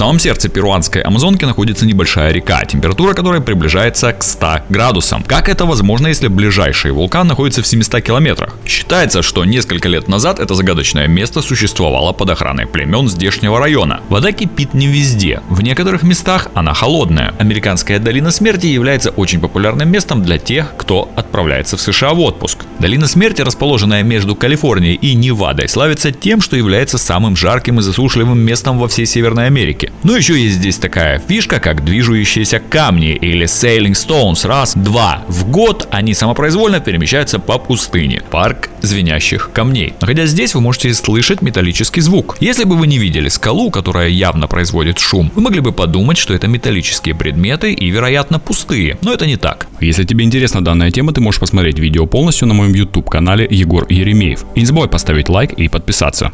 самом сердце перуанской Амазонки находится небольшая река, температура которой приближается к 100 градусам. Как это возможно, если ближайший вулкан находится в 700 километрах? Считается, что несколько лет назад это загадочное место существовало под охраной племен здешнего района. Вода кипит не везде, в некоторых местах она холодная. Американская долина смерти является очень популярным местом для тех, кто отправляется в США в отпуск. Долина смерти, расположенная между Калифорнией и Невадой, славится тем, что является самым жарким и засушливым местом во всей Северной Америке. Но еще есть здесь такая фишка, как движущиеся камни или sailing stones. Раз, два. В год они самопроизвольно перемещаются по пустыне. Парк звенящих камней. Находясь здесь, вы можете слышать металлический звук. Если бы вы не видели скалу, которая явно производит шум, вы могли бы подумать, что это металлические предметы и, вероятно, пустые. Но это не так. Если тебе интересна данная тема, ты можешь посмотреть видео полностью на моем YouTube канале Егор Еремеев. И не забывай поставить лайк и подписаться.